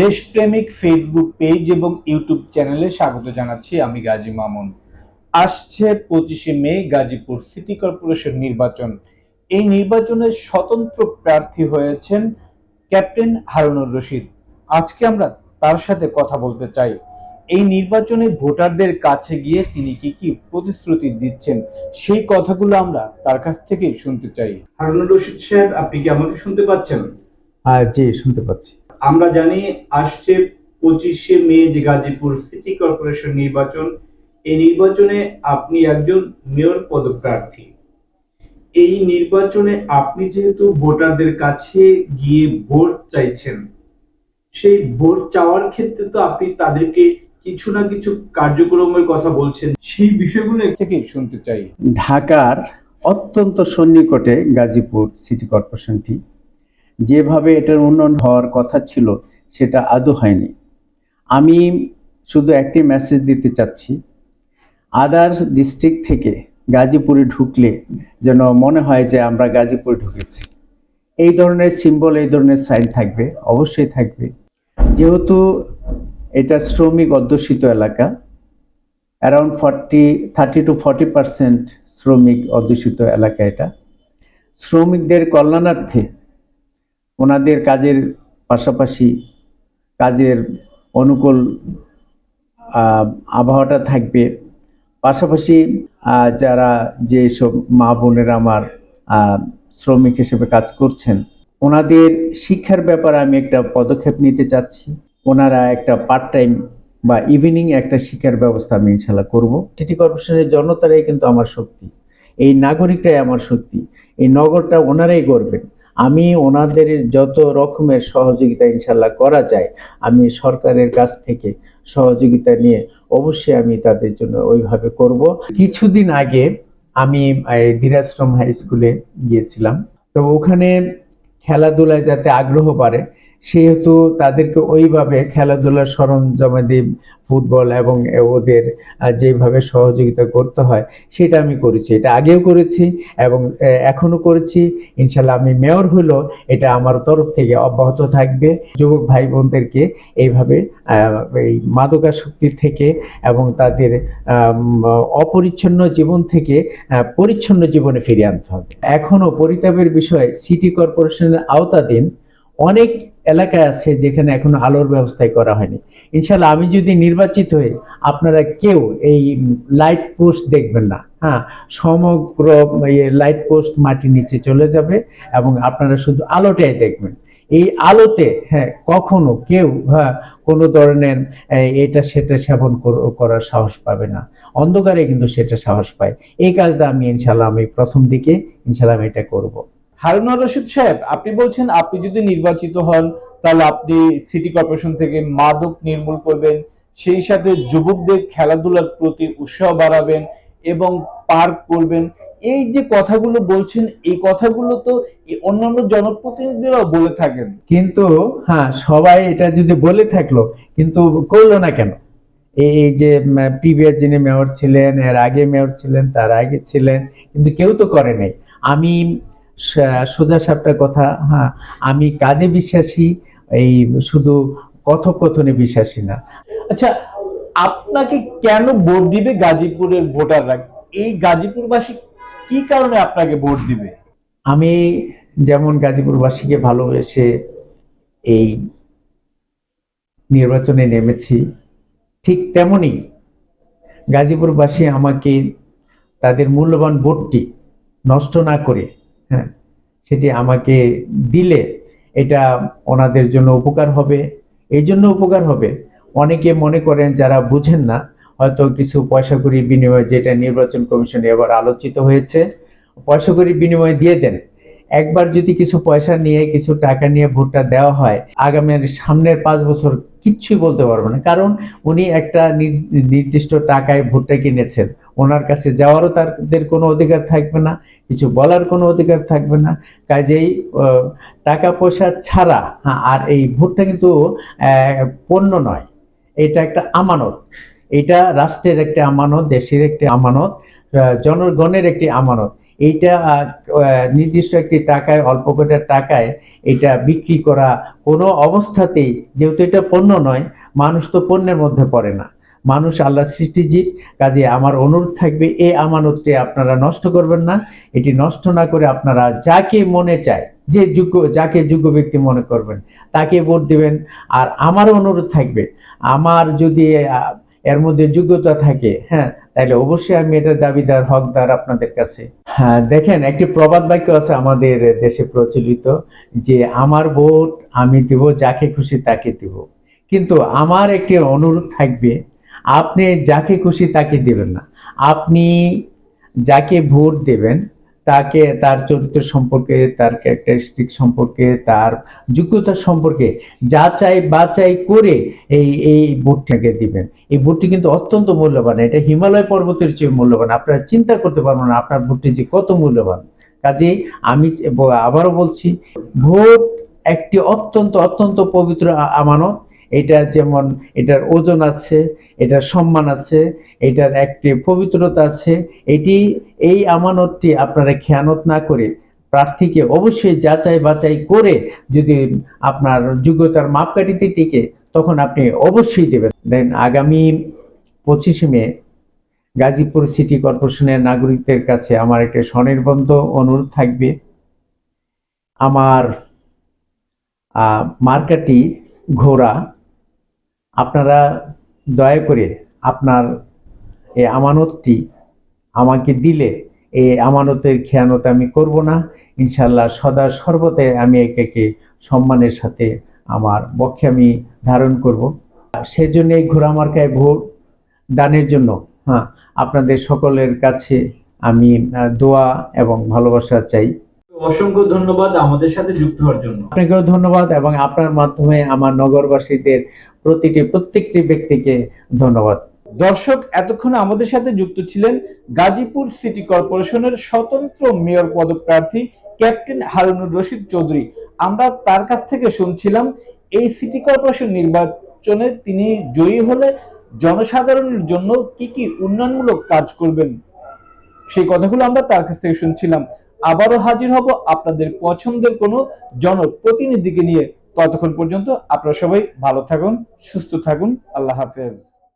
দেশপ্রেমিক Facebook page এবং YouTube চ্যানেলে স্বাগত জানাচ্ছি আমি গাজী মামুন। আসছে পঁচিশে মে গাজীপুর সিটি কর্পোরেশন নির্বাচন। এই নির্বাচনে স্বতন্ত্র প্রার্থী হয়েছেন ক্যাপ্টেন হারুনুর রশিদ। আজকে আমরা তার সাথে কথা বলতে চাই। এই নির্বাচনে ভোটারদের কাছে গিয়ে তিনি কি কি প্রতিশ্রুতি দিচ্ছেন সেই কথাগুলো আমরা তার কাছ থেকে শুনতে চাই। হারুনুর রশিদ সাহেব আপনি কি আমাকে শুনতে পাচ্ছেন? হ্যাঁ জি শুনতে পাচ্ছি। আমরা জানি আসছে পঁচিশে মে যে গাজীপুর সিটি কর্পোরেশন নির্বাচন। এই নির্বাচনে আপনি একজন মেয়র পদপ্রার্থী। এই নির্বাচনে আপনি যেহেতু ভোটারদের কাছে গিয়ে ভোট চাইছেন, সেই ভোট চাওয়ার ক্ষেত্রে তো আপনি তাদেরকে কিছু না কিছু কার্যক্রমের কথা বলছেন। সেই বিষয়গুলো থেকে শুনতে চাই। ঢাকার অত্যন্ত সন্নিকটে গাজীপুর সিটি কর্পোরেশনটি যেভাবে এটার উন্নয়ন হওয়ার কথা ছিল, সেটা আদৌ হয়নি। আমি শুধু একটি মেসেজ দিতে চাচ্ছি আদার্স ডিস্ট্রিক্ট থেকে গাজীপুরে ঢুকলে যেন মনে হয় যে আমরা গাজীপুরে ঢুকেছি। এই ধরনের সিম্বল এই ধরনের সাইন থাকবে, অবশ্যই থাকবে। যেহেতু এটা শ্রমিক অধ্যুষিত এলাকা around forty thirty to forty percent শ্রমিক অধ্যুষিত এলাকা এটা। শ্রমিকদের কল্যাণার্থে ওনাদের কাজের পাশাপাশি কাজের অনুকূল আবহাওয়াটা থাকবে। পাশাপাশি যারা যে সব মা বোনেরা আমার শ্রমিক হিসেবে কাজ করছেন, ওনাদের শিক্ষার ব্যাপারে আমি একটা পদক্ষেপ নিতে চাচ্ছি। ওনারা একটা পার্ট টাইম বা ইভিনিং একটা শিক্ষার ব্যবস্থা আমি ইনশাল্লাহ করব। সিটি কর্পোরেশনের জনতারাই কিন্তু আমার শক্তি। এই নাগরিকরাই আমার শক্তি। এই নগরটা ওনারাই করবেন আমি ওনাদের যত রকমের সহযোগিতা ইনশাল্লাহ করা যায়, আমি সরকারের কাছ থেকে সহযোগিতা নিয়ে অবশ্যই আমি তাদের জন্য ওইভাবে করব। কিছুদিন আগে আমি বীরাশ্রম হাই স্কুলে গিয়েছিলাম। তো ওখানে খেলাধুলায় যাতে আগ্রহ বাড়ে সেহেতু তাদেরকে ওইভাবে খেলাধুলার সরঞ্জামাদি ফুটবল এবং ওদের যেভাবে সহযোগিতা করতে হয় সেটা আমি করেছি। এটা আগেও করেছি এবং আহ, এখনও করেছি। ইনশাল্লাহ আমি মেয়র হলো এটা আমার তরফ থেকে অব্যাহত থাকবে। যুবক ভাই বোনদেরকে এইভাবে এই মাদকাসক্তি থেকে এবং তাদের অপরিচ্ছন্ন জীবন থেকে পরিচ্ছন্ন জীবনে ফিরিয়ে আনতে হবে। এখনও পরিতাপের বিষয় সিটি কর্পোরেশনের আওতাধীন অনেক এলাকায় আছে যেখানে এখনও আলোর ব্যবস্থাই করা হয়নি। ইনশাল্লাহ আমি যদি নির্বাচিত হই, আপনারা কেউ এই লাইট পোস্ট দেখবেন না। হ্যাঁ সমগ্র লাইট পোস্ট মাটির নিচে চলে যাবে এবং আপনারা শুধু আলোটাই দেখবেন। এই আলোতে হ্যাঁ কখনো কেউ হ্যাঁ কোনো ধরনের এটা সেটা সেবন করার সাহস পাবে না। অন্ধকারে কিন্তু সেটা সাহস পায়। এই কাজটা আমি ইনশাল্লাহ আমি প্রথম দিকে ইনশাল্লাহ আমি এটা করব। হারুনুর রশিদ সাহেব, আপনি বলছেন আপনি যদি নির্বাচিত হন, তাহলে আপনি সিটি কর্পোরেশন থেকে মাদক নির্মূল করবেন, সেই সাথে যুবকদের খেলাধুলার প্রতি উৎসাহ বাড়াবেন এবং পার্ক করবেন। এই যে কথাগুলো বলছেন, এই কথাগুলো তো অন্যান্য জনপ্রতিনিধিরাও বলে থাকেন। কিন্তু হ্যাঁ সবাই এটা যদি বলে থাকল, কিন্তু করল না কেন? এই যে প্রিভিয়াস যিনি মেয়র ছিলেন, এর আগে মেয়র ছিলেন, তার আগে ছিলেন, কিন্তু কেউ তো করে নাই। আমি সোজা সাপটা কথা হ্যাঁ আমি কাজে বিশ্বাসী, এই শুধু কথোপকথনে বিশ্বাসী না। আচ্ছা আপনাকে কেন ভোট দিবে গাজীপুরের ভোটাররা? এই গাজীপুরবাসী কি কারণে আপনাকে ভোট দিবে? আমি যেমন গাজীপুরবাসীকে ভালোবেসে এই নির্বাচনে নেমেছি, ঠিক তেমনি গাজীপুরবাসী আমাকে তাদের মূল্যবান ভোটটি নষ্ট না করে হ্যাঁ সেটি আমাকে দিলে এটা ওনাদের জন্য উপকার হবে। এই জন্য উপকার হবে। অনেকে মনে করেন যারা বুঝেন না, হয়তো কিছু পয়সা করি বিনিময়ে যেটা নির্বাচন কমিশনে এবার আলোচিত হয়েছে পয়সা করি বিনিময়ে দিয়ে দেন। একবার যদি কিছু পয়সা নিয়ে কিছু টাকা নিয়ে ভোটটা দেওয়া হয় আগামী সামনের পাঁচ বছর কিচ্ছুই বলতে পারব না। কারণ উনি একটা নির- নির্দিষ্ট টাকায় ভোটটা কিনেছেন। ওনার কাছে যাওয়ারও তাদের কোনো অধিকার থাকবে না কিছু বলার কোনো অধিকার থাকবে না। কাজেই টাকা পয়সা ছাড়া হ্যাঁ, আর এই ভোটটা কিন্তু পণ্য নয়। এটা একটা আমানত। এটা রাষ্ট্রের একটি আমানত দেশের একটি আমানত জনগণের একটি আমানত। আহ, নির্দিষ্ট একটি টাকায় অল্প কটা টাকায় এটা বিক্রি করা কোনো অবস্থাতেই যেহেতু এটা পণ্য নয় মানুষ তো পণ্যের মধ্যে পড়ে না। মানুষ আল্লাহ সৃষ্টিজীব কাজে আমার অনুরোধ থাকবে এই আমানতটি আপনারা নষ্ট করবেন না। এটি নষ্ট না করে আপনারা যাকে মনে চায় যে যোগ্য যাকে যোগ্য ব্যক্তি মনে করবেন তাকে ভোট দিবেন। আর আমারও অনুরোধ থাকবে আমার যদি এর মধ্যে যোগ্যতা থাকে হ্যাঁ তাহলে অবশ্যই আমি এটার দাবিদার হকদার আপনাদের কাছে হ্যাঁ দেখেন, একটি প্রবাদ বাক্য আছে আমাদের দেশে প্রচলিত যে, আমার ভোট আমি দিব, যাকে খুশি তাকে দিব। কিন্তু আমার একটি অনুরোধ থাকবে, আপনি যাকে খুশি তাকে দেবেন না। আপনি যাকে ভোট দেবেন তাকে, তার চরিত্র সম্পর্কে, তার ক্যারেক্টারিস্টিক সম্পর্কে, তার যোগ্যতা সম্পর্কে যাচাই বাছাই করে এই এই ভোটটাকে দিবেন। এই ভোটটি কিন্তু অত্যন্ত মূল্যবান। এটা হিমালয় পর্বতের চেয়ে মূল্যবান। আপনারা চিন্তা করতে পারবেন না আপনার ভোটটি যে কত মূল্যবান। কাজেই আমি আবারও বলছি ভোট একটি অত্যন্ত অত্যন্ত পবিত্র আমানত। এটা যেমন এটার ওজন আছে, এটার সম্মান আছে, এটার একটি পবিত্রতা আছে, এটি, এই আমানতটি আপনারা খেয়ানত না করে প্রার্থীকে অবশ্যই যাচাই বাছাই করে যদি আপনার যোগ্যতার মাপকাঠিতে টিকে, তখন আপনি অবশ্যই দেবেন। দেন আগামী পঁচিশে মে, গাজীপুর সিটি কর্পোরেশনের নাগরিকদের কাছে আমার একটা স্বনির্বন্ধ অনুরোধ থাকবে। আমার মার্কাটি ঘোড়া আপনারা দয়া করে আপনার এই আমানতটি আমাকে দিলে, এই আমানতের খেয়ানত আমি করব না। ইনশাল্লাহ সদা সর্বদাই আমি একে সম্মানের সাথে আমার বক্ষে আমি ধারণ করব। সেজন্য এই ঘোড়া মার্কায় ভোট দানের জন্য হ্যাঁ আপনাদের সকলের কাছে আমি দোয়া এবং ভালোবাসা চাই। অসংখ্য ধন্যবাদ আমাদের সাথে যুক্ত হওয়ার জন্য। আমাদের সাথে যুক্ত ছিলেন গাজীপুর সিটি কর্পোরেশনের স্বতন্ত্র মেয়র পদপ্রার্থী ক্যাপ্টেন হারুনুর রশিদ চৌধুরী। আমরা তার কাছ থেকে শুনছিলাম, এই সিটি কর্পোরেশন নির্বাচনে তিনি জয়ী হলে জনসাধারণের জন্য কি কি উন্নয়নমূলক কাজ করবেন, সেই কথাগুলো আমরা তার কাছ থেকে শুনছিলাম। আবারও হাজির হব আপনাদের পছন্দের কোনো জনপ্রতিনিধিকে নিয়ে। ততক্ষণ পর্যন্ত আপনারা সবাই ভালো থাকুন, সুস্থ থাকুন। আল্লাহ হাফেজ।